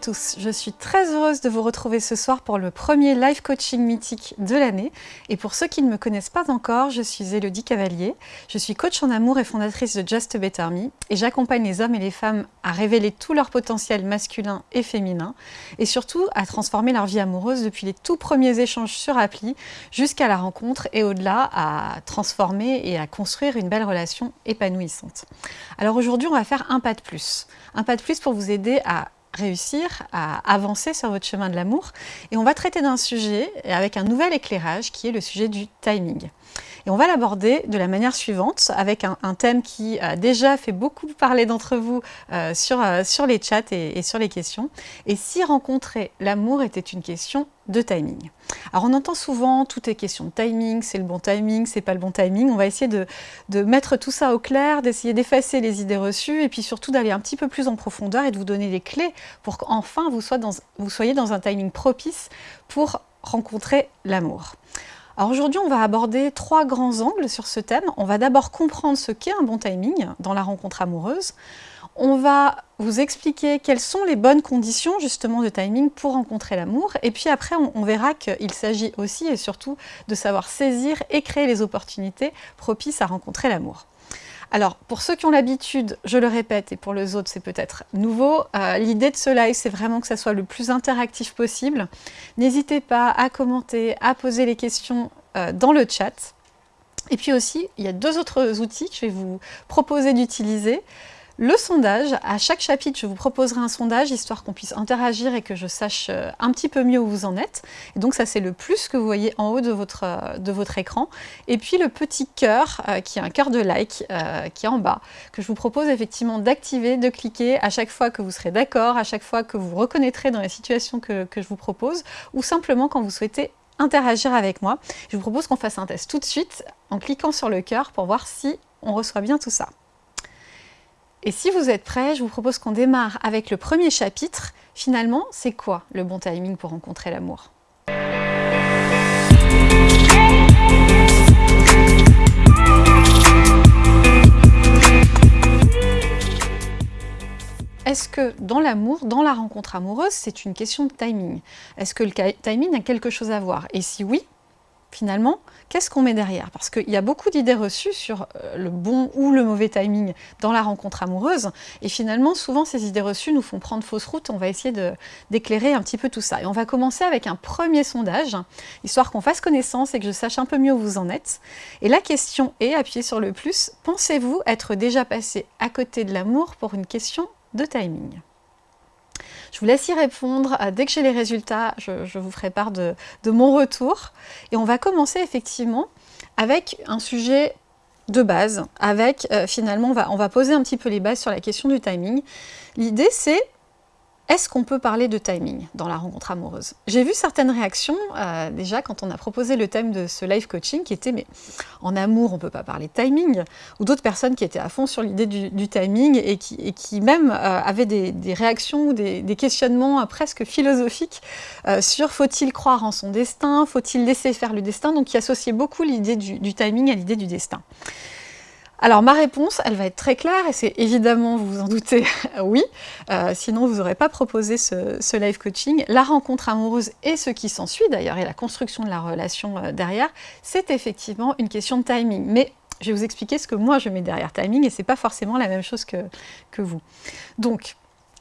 tous, je suis très heureuse de vous retrouver ce soir pour le premier live coaching mythique de l'année. Et pour ceux qui ne me connaissent pas encore, je suis Elodie Cavalier, je suis coach en amour et fondatrice de Just Better Me et j'accompagne les hommes et les femmes à révéler tout leur potentiel masculin et féminin et surtout à transformer leur vie amoureuse depuis les tout premiers échanges sur appli jusqu'à la rencontre et au-delà à transformer et à construire une belle relation épanouissante. Alors aujourd'hui, on va faire un pas de plus. Un pas de plus pour vous aider à réussir à avancer sur votre chemin de l'amour. Et on va traiter d'un sujet avec un nouvel éclairage qui est le sujet du timing. Et on va l'aborder de la manière suivante, avec un, thème qui a déjà fait beaucoup parler d'entre vous euh, sur, euh, sur les chats et, sur les questions. Et si rencontrer l'amour était une question de timing? Alors on entend souvent, tout est question de timing, c'est le bon timing, c'est pas le bon timing. On va essayer de, mettre tout ça au clair, d'essayer d'effacer les idées reçues et puis surtout d'aller un petit peu plus en profondeur et de vous donner les clés pour qu'enfin vous soyez dans un timing propice pour rencontrer l'amour. Alors aujourd'hui, on va aborder trois grands angles sur ce thème. On va d'abord comprendre ce qu'est un bon timing dans la rencontre amoureuse. On va vous expliquer quelles sont les bonnes conditions justement de timing pour rencontrer l'amour. Et puis après, on, verra qu'il s'agit aussi et surtout de savoir saisir et créer les opportunités propices à rencontrer l'amour. Alors, pour ceux qui ont l'habitude, je le répète, et pour les autres, c'est peut-être nouveau, euh, l'idée de ce live, c'est vraiment que ça soit le plus interactif possible. N'hésitez pas à commenter, à poser les questions euh, dans le chat. Et puis aussi, il y a deux autres outils que je vais vous proposer d'utiliser. Le sondage, à chaque chapitre, je vous proposerai un sondage, histoire qu'on puisse interagir et que je sache euh, un petit peu mieux où vous en êtes. Et donc ça, c'est le plus que vous voyez en haut de votre, euh, écran. Et puis le petit cœur, euh, qui est un cœur de like, qui est en bas, que je vous propose effectivement d'activer, de cliquer à chaque fois que vous serez d'accord, à chaque fois que vous reconnaîtrez dans les situations que, que je vous propose, ou simplement quand vous souhaitez interagir avec moi. Je vous propose qu'on fasse un test tout de suite en cliquant sur le cœur pour voir si on reçoit bien tout ça. Et si vous êtes prêts, je vous propose qu'on démarre avec le premier chapitre. Finalement, c'est quoi le bon timing pour rencontrer l'amour? Est-ce que dans l'amour, dans la rencontre amoureuse, c'est une question de timing? Est-ce que le timing a quelque chose à voir? Et si oui, finalement, qu'est-ce qu'on met derrière? Parce qu'il y a beaucoup d'idées reçues sur euh, le bon ou le mauvais timing dans la rencontre amoureuse, et finalement, souvent, ces idées reçues nous font prendre fausse route, on va essayer d'éclairer un petit peu tout ça. Et on va commencer avec un premier sondage, histoire qu'on fasse connaissance et que je sache un peu mieux où vous en êtes. Et la question est, appuyez sur le plus, pensez-vous être déjà passé à côté de l'amour pour une question de timing? Je vous laisse y répondre. Euh, dès que j'ai les résultats, je, vous ferai part de, mon retour. Et on va commencer effectivement avec un sujet de base, avec euh, finalement, on va, on va poser un petit peu les bases sur la question du timing. L'idée, c'est est-ce qu'on peut parler de timing dans la rencontre amoureuse? J'ai vu certaines réactions euh, déjà quand on a proposé le thème de ce live coaching qui était mais en amour on ne peut pas parler de timing ou d'autres personnes qui étaient à fond sur l'idée du, timing et qui, même euh, avaient des, réactions ou des, questionnements euh, presque philosophiques sur faut-il croire en son destin, faut-il laisser faire le destin, donc qui associaient beaucoup l'idée du timing à l'idée du destin. Alors ma réponse, elle va être très claire, et c'est évidemment, vous vous en doutez, oui, euh, sinon vous n'aurez pas proposé ce, live coaching. La rencontre amoureuse et ce qui s'ensuit d'ailleurs, et la construction de la relation euh, derrière, c'est effectivement une question de timing. Mais je vais vous expliquer ce que moi je mets derrière timing, et c'est pas forcément la même chose que, vous. Donc,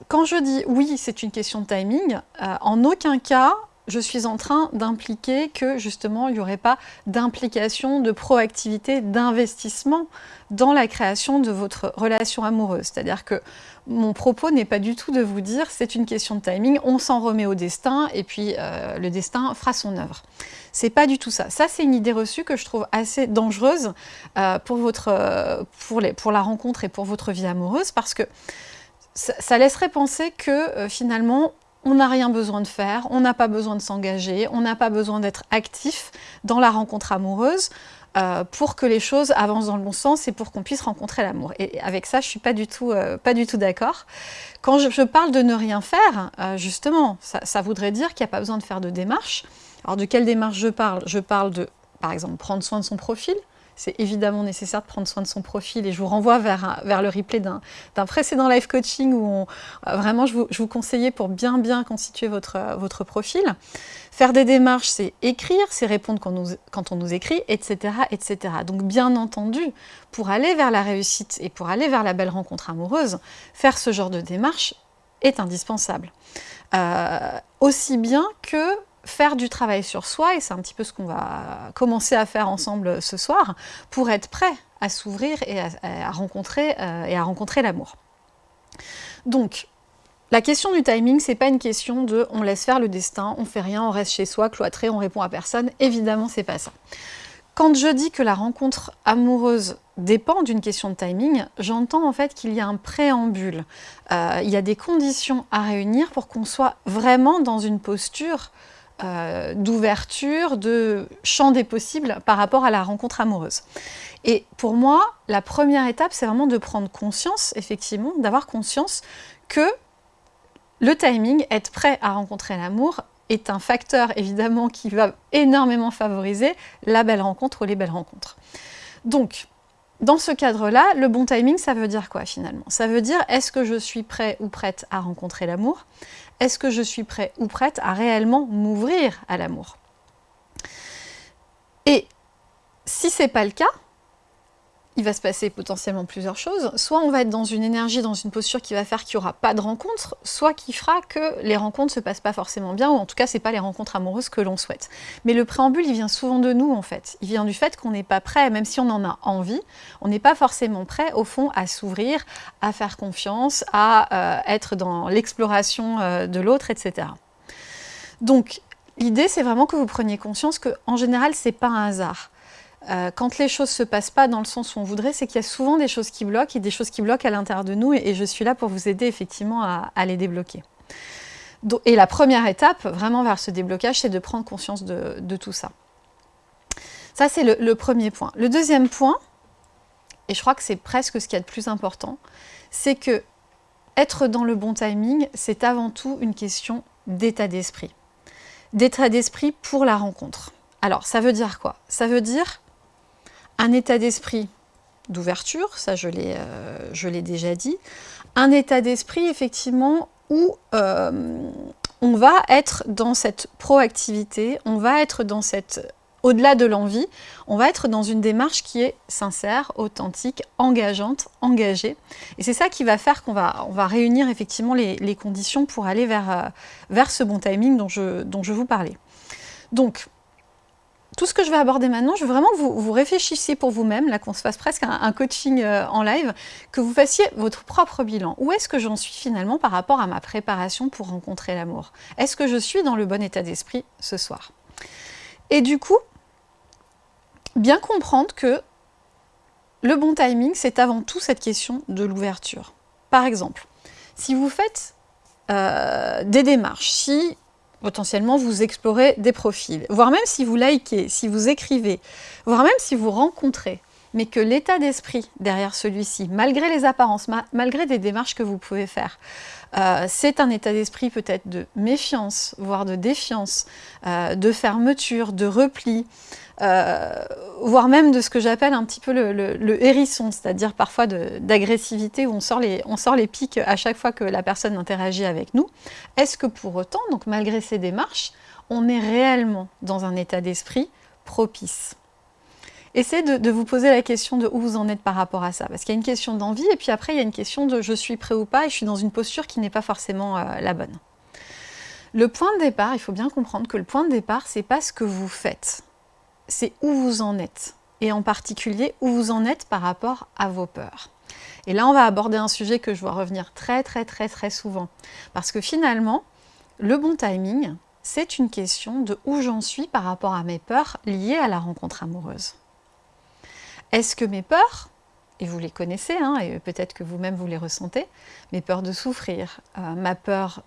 quand je dis oui, c'est une question de timing, euh, en aucun cas, je suis en train d'impliquer que justement il n'y aurait pas d'implication, de proactivité, d'investissement dans la création de votre relation amoureuse. C'est-à-dire que mon propos n'est pas du tout de vous dire c'est une question de timing, on s'en remet au destin et puis euh, le destin fera son œuvre. C'est pas du tout ça. Ça, c'est une idée reçue que je trouve assez dangereuse euh, pour, votre, pour la rencontre et pour votre vie amoureuse parce que ça, laisserait penser que euh, finalement on n'a rien besoin de faire, on n'a pas besoin de s'engager, on n'a pas besoin d'être actif dans la rencontre amoureuse euh, pour que les choses avancent dans le bon sens et pour qu'on puisse rencontrer l'amour. Et avec ça, je ne suis pas du tout, euh, tout d'accord. Quand je, parle de ne rien faire, euh, justement, ça, ça, voudrait dire qu'il n'y a pas besoin de faire de démarche. Alors de quelle démarche je parle? Je parle de, par exemple, prendre soin de son profil, c'est évidemment nécessaire de prendre soin de son profil et je vous renvoie vers, vers le replay d'un précédent live coaching où euh, vraiment je vous, conseillais pour bien bien constituer votre, votre profil. Faire des démarches, c'est écrire, c'est répondre quand on nous écrit, etc., etc. Donc bien entendu, pour aller vers la réussite et pour aller vers la belle rencontre amoureuse, faire ce genre de démarche est indispensable. Euh, aussi bien que faire du travail sur soi, et c'est un petit peu ce qu'on va commencer à faire ensemble ce soir, pour être prêt à s'ouvrir et à, rencontrer, euh, et à rencontrer l'amour. Donc, la question du timing, c'est pas une question de on laisse faire le destin, on fait rien, on reste chez soi, cloîtré, on répond à personne. Évidemment, c'est pas ça. Quand je dis que la rencontre amoureuse dépend d'une question de timing, j'entends en fait qu'il y a un préambule. Euh, il y a des conditions à réunir pour qu'on soit vraiment dans une posture euh, d'ouverture, de champ des possibles par rapport à la rencontre amoureuse. Et pour moi, la première étape, c'est vraiment de prendre conscience, effectivement, d'avoir conscience que le timing, être prêt à rencontrer l'amour, est un facteur évidemment qui va énormément favoriser la belle rencontre ou les belles rencontres. Donc, dans ce cadre-là, le bon timing, ça veut dire quoi finalement? Ça veut dire, est-ce que je suis prêt ou prête à rencontrer l'amour? Est-ce que je suis prêt ou prête à réellement m'ouvrir à l'amour? Et si ce n'est pas le cas, il va se passer potentiellement plusieurs choses. Soit on va être dans une énergie, dans une posture qui va faire qu'il n'y aura pas de rencontre, soit qui fera que les rencontres ne se passent pas forcément bien, ou en tout cas, ce n'est pas les rencontres amoureuses que l'on souhaite. Mais le préambule, il vient souvent de nous, en fait. Il vient du fait qu'on n'est pas prêt, même si on en a envie, on n'est pas forcément prêt, au fond, à s'ouvrir, à faire confiance, à euh, être dans l'exploration euh, de l'autre, etc. Donc, l'idée, c'est vraiment que vous preniez conscience qu'en général, ce n'est pas un hasard. Euh, quand les choses ne se passent pas dans le sens où on voudrait, c'est qu'il y a souvent des choses qui bloquent et des choses qui bloquent à l'intérieur de nous et, je suis là pour vous aider effectivement à, les débloquer. et la première étape, vraiment vers ce déblocage, c'est de prendre conscience de, tout ça. Ça, c'est le, premier point. Le deuxième point, et je crois que c'est presque ce qu'il y a de plus important, c'est que être dans le bon timing, c'est avant tout une question d'état d'esprit. D'état d'esprit pour la rencontre. Alors, ça veut dire quoi? Ça veut dire un état d'esprit d'ouverture, ça euh, je l'ai déjà dit, un état d'esprit effectivement où euh, on va être dans cette proactivité, on va être dans cette, au-delà de l'envie, on va être dans une démarche qui est sincère, authentique, engageante, engagée. Et c'est ça qui va faire qu'on va, on va réunir effectivement les, conditions pour aller vers, euh, vers ce bon timing dont je, dont je vous parlais. Donc, tout ce que je vais aborder maintenant, je veux vraiment que vous, réfléchissiez pour vous-même, là qu'on se fasse presque un, coaching euh, en live, que vous fassiez votre propre bilan. Où est-ce que j'en suis finalement par rapport à ma préparation pour rencontrer l'amour? Est-ce que je suis dans le bon état d'esprit ce soir? Et du coup, bien comprendre que le bon timing, c'est avant tout cette question de l'ouverture. Par exemple, si vous faites euh, des démarches, si potentiellement vous explorez des profils, voire même si vous likez, si vous écrivez, voire même si vous rencontrez, mais que l'état d'esprit derrière celui-ci, malgré les apparences, malgré des démarches que vous pouvez faire, euh, c'est un état d'esprit peut-être de méfiance, voire de défiance, euh, de fermeture, de repli, euh, voire même de ce que j'appelle un petit peu le, hérisson, c'est-à-dire parfois d'agressivité où on sort, les, on pics à chaque fois que la personne interagit avec nous. Est-ce que pour autant, donc malgré ces démarches, on est réellement dans un état d'esprit propice? Essayez de, vous poser la question de où vous en êtes par rapport à ça. Parce qu'il y a une question d'envie et puis après il y a une question de je suis prêt ou pas et je suis dans une posture qui n'est pas forcément euh, la bonne. Le point de départ, il faut bien comprendre que le point de départ, c'est pas ce que vous faites c'est où vous en êtes, et en particulier où vous en êtes par rapport à vos peurs. Et là, on va aborder un sujet que je vois revenir très très très très souvent, parce que finalement, le bon timing, c'est une question de où j'en suis par rapport à mes peurs liées à la rencontre amoureuse. Est-ce que mes peurs, et vous les connaissez, hein, et peut-être que vous-même vous les ressentez, mes peurs de souffrir, euh, ma peur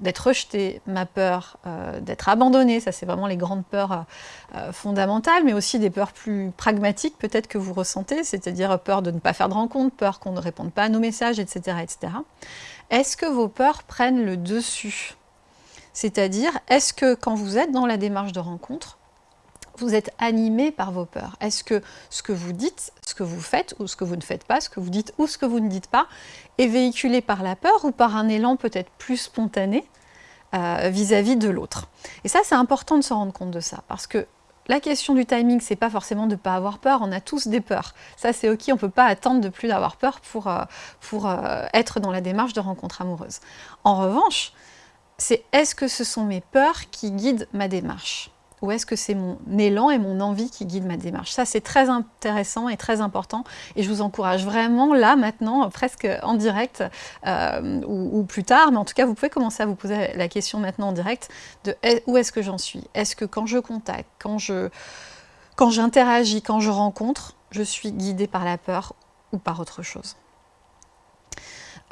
d'être rejeté, ma peur euh, d'être abandonné, ça c'est vraiment les grandes peurs euh, fondamentales, mais aussi des peurs plus pragmatiques peut-être que vous ressentez, c'est-à-dire peur de ne pas faire de rencontre, peur qu'on ne réponde pas à nos messages, etc. etc. Est-ce que vos peurs prennent le dessus? C'est-à-dire, est-ce que quand vous êtes dans la démarche de rencontre, vous êtes animé par vos peurs Est-ce que ce que vous dites, ce que vous faites ou ce que vous ne faites pas, ce que vous dites ou ce que vous ne dites pas, est véhiculé par la peur ou par un élan peut-être plus spontané euh, vis-à-vis de l'autre? Et ça, c'est important de se rendre compte de ça, parce que la question du timing, c'est pas forcément de ne pas avoir peur, on a tous des peurs. Ça, c'est ok, on ne peut pas attendre de plus d'avoir peur pour, euh, euh, être dans la démarche de rencontre amoureuse. En revanche, c'est est-ce que ce sont mes peurs qui guident ma démarche? Ou est-ce que c'est mon élan et mon envie qui guident ma démarche. Ça, c'est très intéressant et très important. Et je vous encourage vraiment, là, maintenant, presque en direct, euh, ou, plus tard, mais en tout cas, vous pouvez commencer à vous poser la question maintenant en direct de où est-ce que j'en suis? Est-ce que quand je contacte, quand quand j'interagis, quand je rencontre, je suis guidée par la peur ou par autre chose?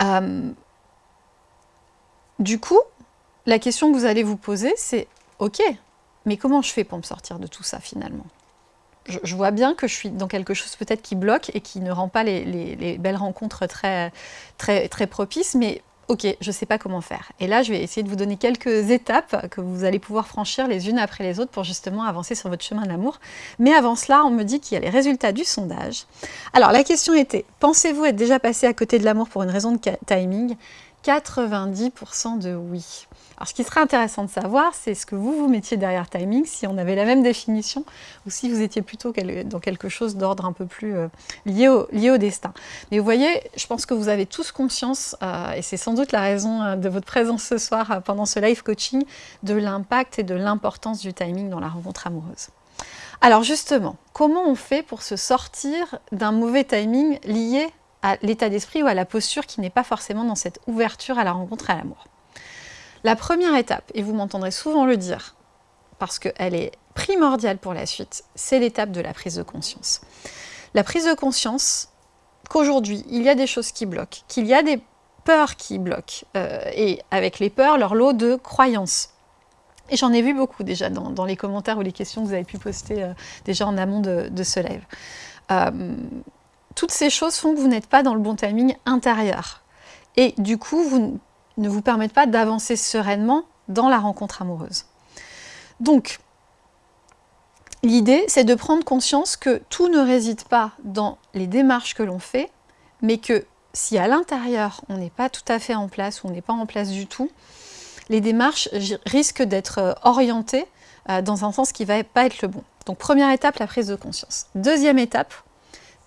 Euh, Du coup, la question que vous allez vous poser, c'est « Ok, mais comment je fais pour me sortir de tout ça finalement? Je, vois bien que je suis dans quelque chose peut-être qui bloque et qui ne rend pas les, belles rencontres très, très, très propices, mais ok, je ne sais pas comment faire. Et là, je vais essayer de vous donner quelques étapes que vous allez pouvoir franchir les unes après les autres pour justement avancer sur votre chemin de l'amour. Mais avant cela, on me dit qu'il y a les résultats du sondage. Alors, la question était, pensez-vous être déjà passé à côté de l'amour pour une raison de timing? 90% de oui. Alors ce qui serait intéressant de savoir, c'est ce que vous vous mettiez derrière timing, si on avait la même définition, ou si vous étiez plutôt dans quelque chose d'ordre un peu plus euh, lié, au, destin. Mais vous voyez, je pense que vous avez tous conscience, euh, et c'est sans doute la raison euh, de votre présence ce soir pendant ce live coaching, de l'impact et de l'importance du timing dans la rencontre amoureuse. Alors justement, comment on fait pour se sortir d'un mauvais timing lié à l'état d'esprit ou à la posture qui n'est pas forcément dans cette ouverture à la rencontre et à l'amour? La première étape, et vous m'entendrez souvent le dire, parce qu'elle est primordiale pour la suite, c'est l'étape de la prise de conscience. La prise de conscience qu'aujourd'hui, il y a des choses qui bloquent, qu'il y a des peurs qui bloquent, euh, et avec les peurs, leur lot de croyances. Et j'en ai vu beaucoup déjà dans, les commentaires ou les questions que vous avez pu poster euh, déjà en amont de, ce live. Euh, toutes ces choses font que vous n'êtes pas dans le bon timing intérieur. Et du coup, vous ne vous permettent pas d'avancer sereinement dans la rencontre amoureuse. Donc, l'idée, c'est de prendre conscience que tout ne réside pas dans les démarches que l'on fait, mais que si à l'intérieur, on n'est pas tout à fait en place ou on n'est pas en place du tout, les démarches risquent d'être euh, orientées euh, dans un sens qui ne va pas être le bon. Donc première étape, la prise de conscience. Deuxième étape,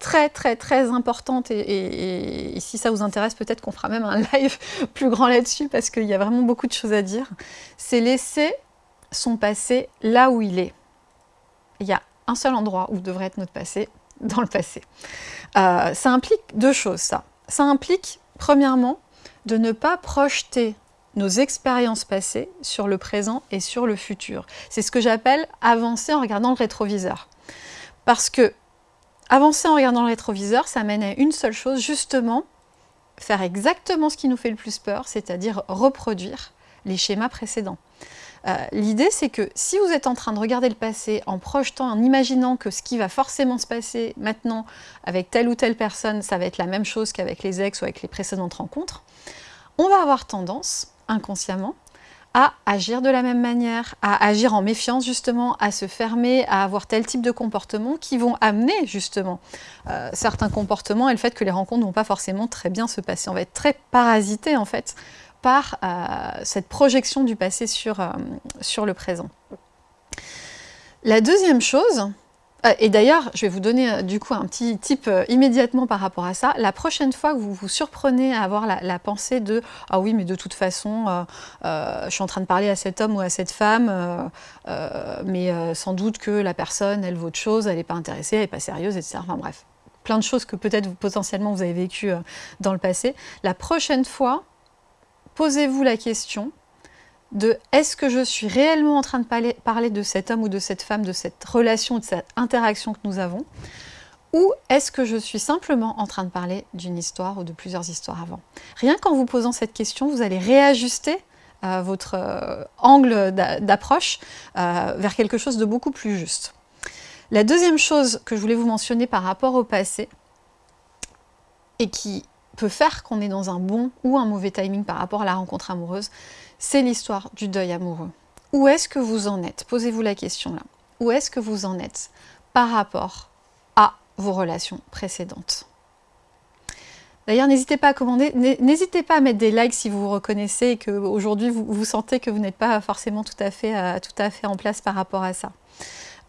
très très très importante et, si ça vous intéresse peut-être qu'on fera même un live plus grand là-dessus parce qu'il y a vraiment beaucoup de choses à dire, c'est laisser son passé là où il est. Il y a un seul endroit où devrait être notre passé, dans le passé. Euh, ça implique deux choses ça. Ça implique premièrement de ne pas projeter nos expériences passées sur le présent et sur le futur. C'est ce que j'appelle avancer en regardant le rétroviseur. Parce que Avancer en regardant le rétroviseur, ça mène à une seule chose, justement, faire exactement ce qui nous fait le plus peur, c'est-à-dire reproduire les schémas précédents. Euh, l'idée, c'est que si vous êtes en train de regarder le passé en projetant, en imaginant que ce qui va forcément se passer maintenant avec telle ou telle personne, ça va être la même chose qu'avec les ex ou avec les précédentes rencontres, on va avoir tendance, inconsciemment, à agir de la même manière, à agir en méfiance justement, à se fermer, à avoir tel type de comportement qui vont amener justement euh, certains comportements et le fait que les rencontres ne vont pas forcément très bien se passer. On va être très parasité en fait par euh, cette projection du passé sur, euh, sur le présent. La deuxième chose, et d'ailleurs, je vais vous donner euh, du coup un petit tip euh, immédiatement par rapport à ça. La prochaine fois que vous vous surprenez à avoir la, pensée de « Ah oui, mais de toute façon, je suis en train de parler à cet homme ou à cette femme, mais sans doute que la personne, elle vaut autre chose, elle n'est pas intéressée, elle n'est pas sérieuse, etc. » Enfin bref, plein de choses que peut-être potentiellement vous avez vécues dans le passé. La prochaine fois, posez-vous la question de est-ce que je suis réellement en train de parler, de cet homme ou de cette femme, de cette relation, de cette interaction que nous avons, ou est-ce que je suis simplement en train de parler d'une histoire ou de plusieurs histoires avant? Rien qu'en vous posant cette question, vous allez réajuster euh, votre euh, angle d'approche euh, vers quelque chose de beaucoup plus juste. La deuxième chose que je voulais vous mentionner par rapport au passé, et qui peut faire qu'on est dans un bon ou un mauvais timing par rapport à la rencontre amoureuse, c'est l'histoire du deuil amoureux. Où est-ce que vous en êtes? Posez-vous la question là. où est-ce que vous en êtes par rapport à vos relations précédentes? D'ailleurs, n'hésitez pas à commander, n'hésitez pas à mettre des likes si vous vous reconnaissez et qu'aujourd'hui vous, vous sentez que vous n'êtes pas forcément tout à, fait, euh, en place par rapport à ça.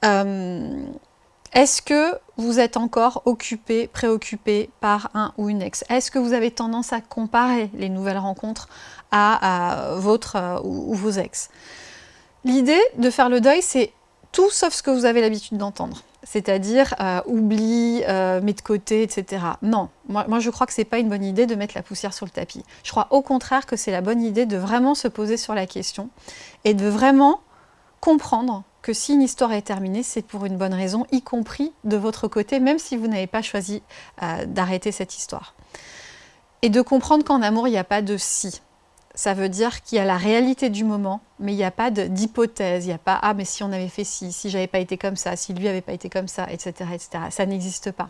Euh, est-ce que vous êtes encore occupé, préoccupé par un ou une ex? Est-ce que vous avez tendance à comparer les nouvelles rencontres à, votre euh, ou, vos ex L'idée de faire le deuil, c'est tout sauf ce que vous avez l'habitude d'entendre. C'est-à-dire euh, oublie, euh, mets de côté, etc. Non, moi, moi je crois que ce n'est pas une bonne idée de mettre la poussière sur le tapis. Je crois au contraire que c'est la bonne idée de vraiment se poser sur la question et de vraiment comprendre que si une histoire est terminée, c'est pour une bonne raison, y compris de votre côté, même si vous n'avez pas choisi euh, d'arrêter cette histoire. Et de comprendre qu'en amour, il n'y a pas de « si ». Ça veut dire qu'il y a la réalité du moment, mais il n'y a pas d'hypothèse, il n'y a pas « ah, mais si on avait fait ci, si j'avais pas été comme ça, si lui n'avait pas été comme ça, etc. etc. Ça n'existe pas.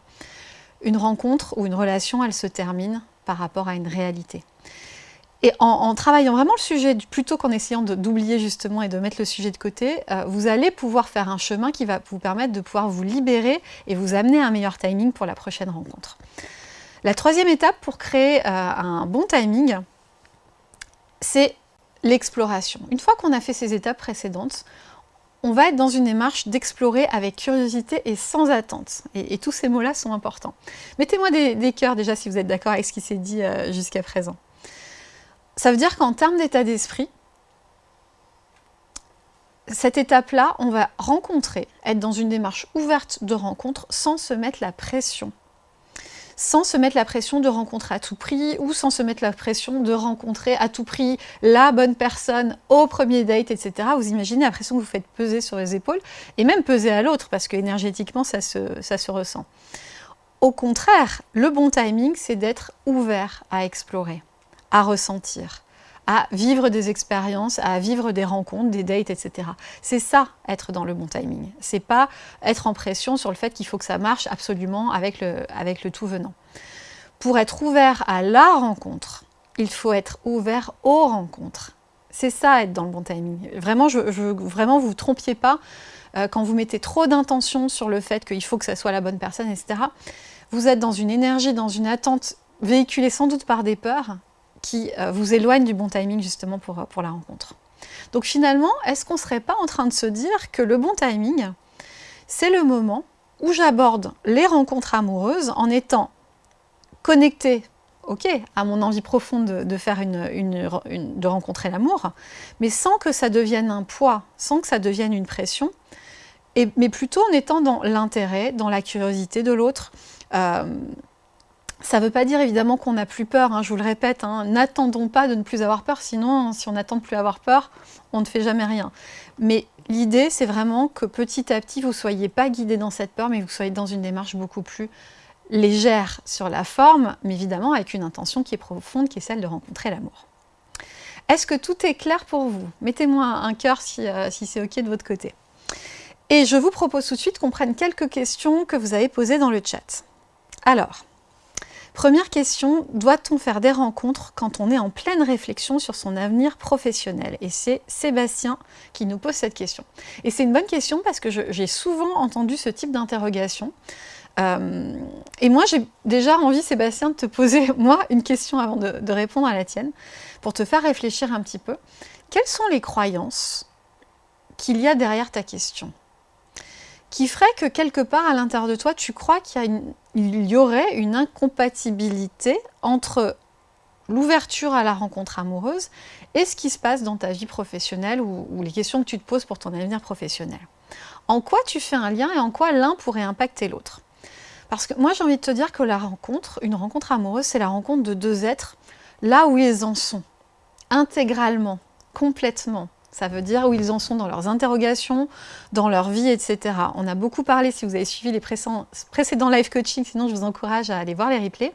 Une rencontre ou une relation, elle se termine par rapport à une réalité. Et en, travaillant vraiment le sujet, plutôt qu'en essayant d'oublier justement et de mettre le sujet de côté, euh, vous allez pouvoir faire un chemin qui va vous permettre de pouvoir vous libérer et vous amener à un meilleur timing pour la prochaine rencontre. La troisième étape pour créer euh, un bon timing, c'est l'exploration. Une fois qu'on a fait ces étapes précédentes, on va être dans une démarche d'explorer avec curiosité et sans attente. Et, tous ces mots-là sont importants. Mettez-moi des, cœurs déjà si vous êtes d'accord avec ce qui s'est dit euh, jusqu'à présent. Ça veut dire qu'en termes d'état d'esprit, cette étape-là, on va rencontrer, être dans une démarche ouverte de rencontre sans se mettre la pression. Sans se mettre la pression de rencontrer à tout prix ou sans se mettre la pression de rencontrer à tout prix la bonne personne au premier date, etc. Vous imaginez la pression que vous faites peser sur les épaules et même peser à l'autre parce que énergétiquement ça se, ça se ressent. Au contraire, le bon timing, c'est d'être ouvert à explorer à ressentir, à vivre des expériences, à vivre des rencontres, des dates, etc. C'est ça, être dans le bon timing. C'est pas être en pression sur le fait qu'il faut que ça marche absolument avec le, avec le tout venant. Pour être ouvert à la rencontre, il faut être ouvert aux rencontres. C'est ça, être dans le bon timing. Vraiment, je, je vraiment vous trompiez pas euh, quand vous mettez trop d'intention sur le fait qu'il faut que ça soit la bonne personne, etc. Vous êtes dans une énergie, dans une attente véhiculée sans doute par des peurs qui euh, vous éloigne du bon timing justement pour, euh, pour la rencontre. Donc finalement, est-ce qu'on ne serait pas en train de se dire que le bon timing, c'est le moment où j'aborde les rencontres amoureuses en étant connecté ok, à mon envie profonde de, faire une, de rencontrer l'amour, mais sans que ça devienne un poids, sans que ça devienne une pression, mais plutôt en étant dans l'intérêt, dans la curiosité de l'autre, euh, ça ne veut pas dire évidemment qu'on n'a plus peur, hein, je vous le répète, hein. n'attendons pas de ne plus avoir peur, sinon si on n'attend de plus avoir peur, on ne fait jamais rien. Mais l'idée c'est vraiment que petit à petit vous ne soyez pas guidé dans cette peur, mais vous soyez dans une démarche beaucoup plus légère sur la forme, mais évidemment avec une intention qui est profonde, qui est celle de rencontrer l'amour. Est-ce que tout est clair pour vous? Mettez-moi un cœur si, euh, si c'est ok de votre côté. Et je vous propose tout de suite qu'on prenne quelques questions que vous avez posées dans le chat. Alors, Première question, doit-on faire des rencontres quand on est en pleine réflexion sur son avenir professionnel? Et c'est Sébastien qui nous pose cette question. Et c'est une bonne question parce que j'ai souvent entendu ce type d'interrogation. Euh, et moi, j'ai déjà envie, Sébastien, de te poser, moi, une question avant de répondre à la tienne, pour te faire réfléchir un petit peu. Quelles sont les croyances qu'il y a derrière ta question? Qui ferait que quelque part à l'intérieur de toi, tu crois qu'il y, aurait une incompatibilité entre l'ouverture à la rencontre amoureuse et ce qui se passe dans ta vie professionnelle ou, les questions que tu te poses pour ton avenir professionnel. En quoi tu fais un lien et en quoi l'un pourrait impacter l'autre? Parce que moi j'ai envie de te dire que la rencontre, une rencontre amoureuse, c'est la rencontre de deux êtres là où ils en sont, intégralement, complètement, ça veut dire où ils en sont dans leurs interrogations, dans leur vie, etc. On a beaucoup parlé, si vous avez suivi les précédents, live coaching, sinon je vous encourage à aller voir les replays,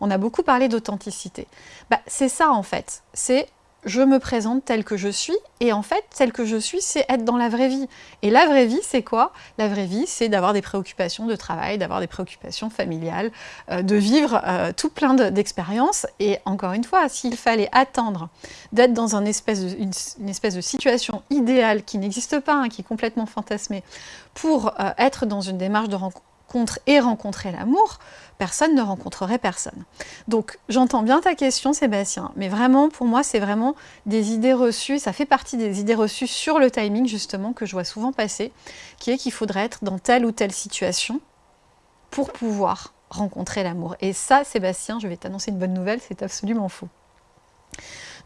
on a beaucoup parlé d'authenticité. Bah, c'est ça en fait, c'est je me présente telle que je suis, et en fait, telle que je suis, c'est être dans la vraie vie. Et la vraie vie, c'est quoi? La vraie vie, c'est d'avoir des préoccupations de travail, d'avoir des préoccupations familiales, euh, de vivre euh, tout plein d'expériences. et encore une fois, s'il fallait attendre d'être dans une espèce, de, situation idéale qui n'existe pas, hein, qui est complètement fantasmée, pour euh, être dans une démarche de et rencontrer l'amour, personne ne rencontrerait personne. Donc j'entends bien ta question Sébastien, mais vraiment pour moi c'est vraiment des idées reçues, ça fait partie des idées reçues sur le timing justement que je vois souvent passer, qui est qu'il faudrait être dans telle ou telle situation pour pouvoir rencontrer l'amour. Et ça Sébastien, je vais t'annoncer une bonne nouvelle, c'est absolument faux.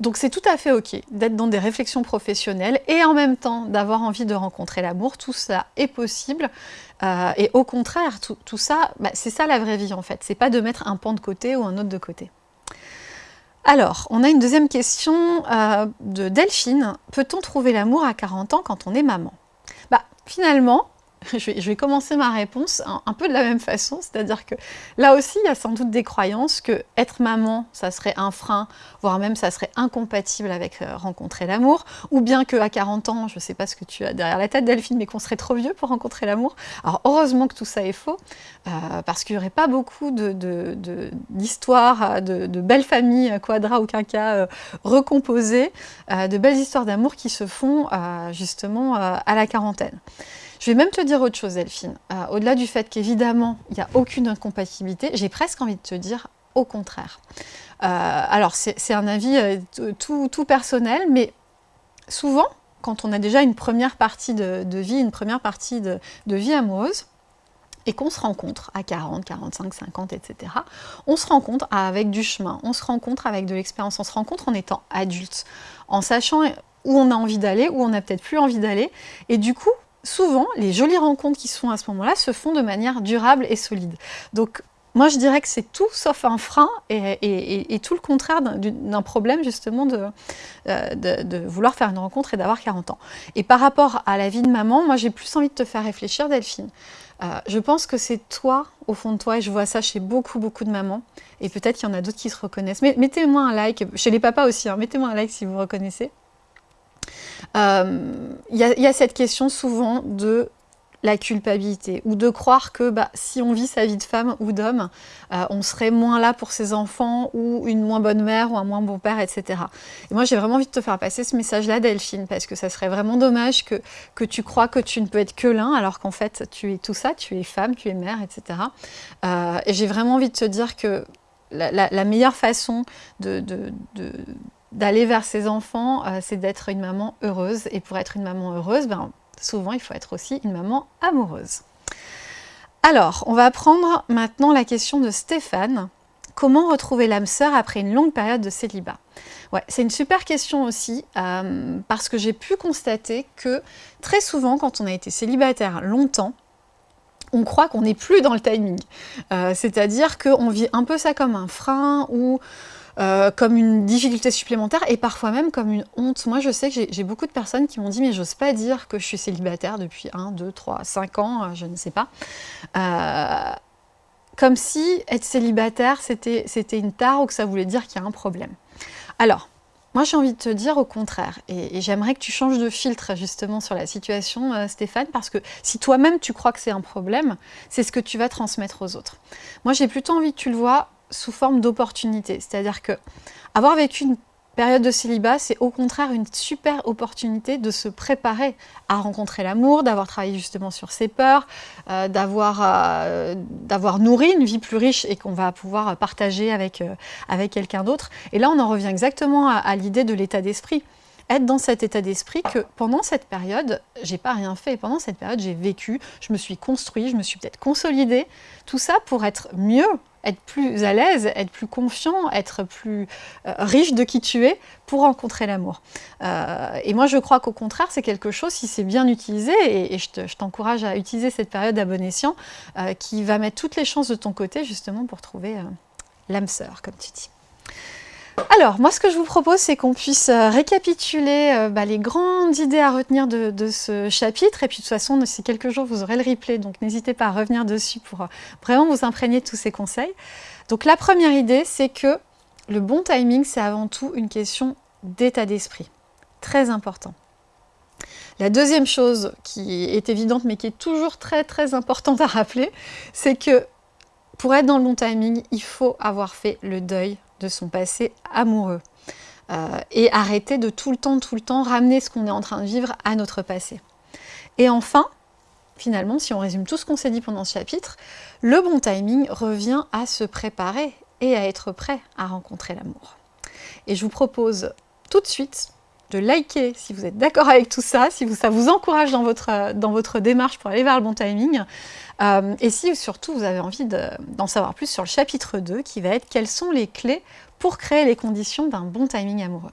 Donc c'est tout à fait ok d'être dans des réflexions professionnelles et en même temps d'avoir envie de rencontrer l'amour, tout ça est possible. Euh, et au contraire, tout, ça, bah, c'est ça la vraie vie en fait, c'est pas de mettre un pan de côté ou un autre de côté. Alors, on a une deuxième question euh, de Delphine. Peut-on trouver l'amour à 40 ans quand on est maman? Bah finalement, je vais, commencer ma réponse un, peu de la même façon, c'est-à-dire que là aussi, il y a sans doute des croyances que être maman, ça serait un frein, voire même ça serait incompatible avec euh, rencontrer l'amour, ou bien qu'à 40 ans, je ne sais pas ce que tu as derrière la tête Delphine, mais qu'on serait trop vieux pour rencontrer l'amour. Alors heureusement que tout ça est faux, euh, parce qu'il n'y aurait pas beaucoup d'histoires, de, de, belles familles, quadra ou quinca, recomposées, euh, de belles histoires d'amour qui se font justement à la quarantaine. Je vais même te dire autre chose, Delphine. Euh, au-delà du fait qu'évidemment, il n'y a aucune incompatibilité, j'ai presque envie de te dire au contraire. Euh, alors, c'est un avis euh, tout, personnel, mais souvent, quand on a déjà une première partie de, vie, une première partie de, vie amoureuse, et qu'on se rencontre à 40, 45, 50, etc., on se rencontre avec du chemin, on se rencontre avec de l'expérience, on se rencontre en étant adulte, en sachant où on a envie d'aller, où on n'a peut-être plus envie d'aller, et du coup, souvent, les jolies rencontres qui se font à ce moment-là se font de manière durable et solide. Donc, moi, je dirais que c'est tout sauf un frein et, tout le contraire d'un problème, justement, euh, de, vouloir faire une rencontre et d'avoir 40 ans. Et par rapport à la vie de maman, moi, j'ai plus envie de te faire réfléchir, Delphine. Euh, je pense que c'est toi, au fond de toi, et je vois ça chez beaucoup, beaucoup de mamans, et peut-être qu'il y en a d'autres qui se reconnaissent. Mais mettez-moi un like, chez les papas aussi, hein, mettez-moi un like si vous reconnaissez. Il euh, y, a cette question souvent de la culpabilité ou de croire que bah, si on vit sa vie de femme ou d'homme, euh, on serait moins là pour ses enfants ou une moins bonne mère ou un moins bon père, etc. Et moi, j'ai vraiment envie de te faire passer ce message-là, Delphine, parce que ça serait vraiment dommage que, que tu crois que tu ne peux être que l'un, alors qu'en fait, tu es tout ça, tu es femme, tu es mère, etc. Euh, et j'ai vraiment envie de te dire que la, meilleure façon de d'aller vers ses enfants, euh, c'est d'être une maman heureuse. Et pour être une maman heureuse, ben, souvent il faut être aussi une maman amoureuse. Alors, on va prendre maintenant la question de Stéphane. Comment retrouver l'âme sœur après une longue période de célibat? Ouais, C'est une super question aussi, euh, parce que j'ai pu constater que très souvent, quand on a été célibataire longtemps, on croit qu'on n'est plus dans le timing. Euh, c'est-à-dire qu'on vit un peu ça comme un frein ou euh, comme une difficulté supplémentaire et parfois même comme une honte. Moi, je sais que j'ai beaucoup de personnes qui m'ont dit « mais j'ose pas dire que je suis célibataire depuis 1, 2, 3, 5 ans, euh, je ne sais pas euh, Comme si être célibataire, c'était une tare ou que ça voulait dire qu'il y a un problème. Alors, moi, j'ai envie de te dire au contraire, et, j'aimerais que tu changes de filtre justement sur la situation, Stéphane, parce que si toi-même tu crois que c'est un problème, c'est ce que tu vas transmettre aux autres. Moi, j'ai plutôt envie que tu le vois sous forme d'opportunité. C'est-à-dire que avoir vécu une période de célibat, c'est au contraire une super opportunité de se préparer à rencontrer l'amour, d'avoir travaillé justement sur ses peurs, euh, euh, d'avoir nourri une vie plus riche et qu'on va pouvoir partager avec, euh, avec quelqu'un d'autre. Et là, on en revient exactement à l'idée de l'état d'esprit être dans cet état d'esprit que pendant cette période, j'ai pas rien fait. Pendant cette période, j'ai vécu, je me suis construit, je me suis peut-être consolidée. Tout ça pour être mieux, être plus à l'aise, être plus confiant, être plus euh, riche de qui tu es pour rencontrer l'amour. Euh, et moi, je crois qu'au contraire, c'est quelque chose, si c'est bien utilisé, et, je t'encourage à utiliser cette période à bon euh, qui va mettre toutes les chances de ton côté, justement, pour trouver l'âme sœur, comme tu dis. Alors, moi, ce que je vous propose, c'est qu'on puisse euh, récapituler euh, bah, les grandes idées à retenir de, ce chapitre. Et puis, de toute façon, d'ici quelques jours, vous aurez le replay, donc n'hésitez pas à revenir dessus pour euh, vraiment vous imprégner de tous ces conseils. Donc, la première idée, c'est que le bon timing, c'est avant tout une question d'état d'esprit. Très important. La deuxième chose qui est évidente mais qui est toujours très très importante à rappeler, c'est que pour être dans le bon timing, il faut avoir fait le deuil de son passé amoureux. Euh, et arrêter de tout le temps, tout le temps ramener ce qu'on est en train de vivre à notre passé. Et enfin, finalement, si on résume tout ce qu'on s'est dit pendant ce chapitre, le bon timing revient à se préparer et à être prêt à rencontrer l'amour. Et je vous propose tout de suite de liker si vous êtes d'accord avec tout ça, si ça vous encourage dans votre, dans votre démarche pour aller vers le bon timing, euh, et si surtout vous avez envie d'en savoir plus sur le chapitre 2, qui va être quelles sont les clés pour créer les conditions d'un bon timing amoureux?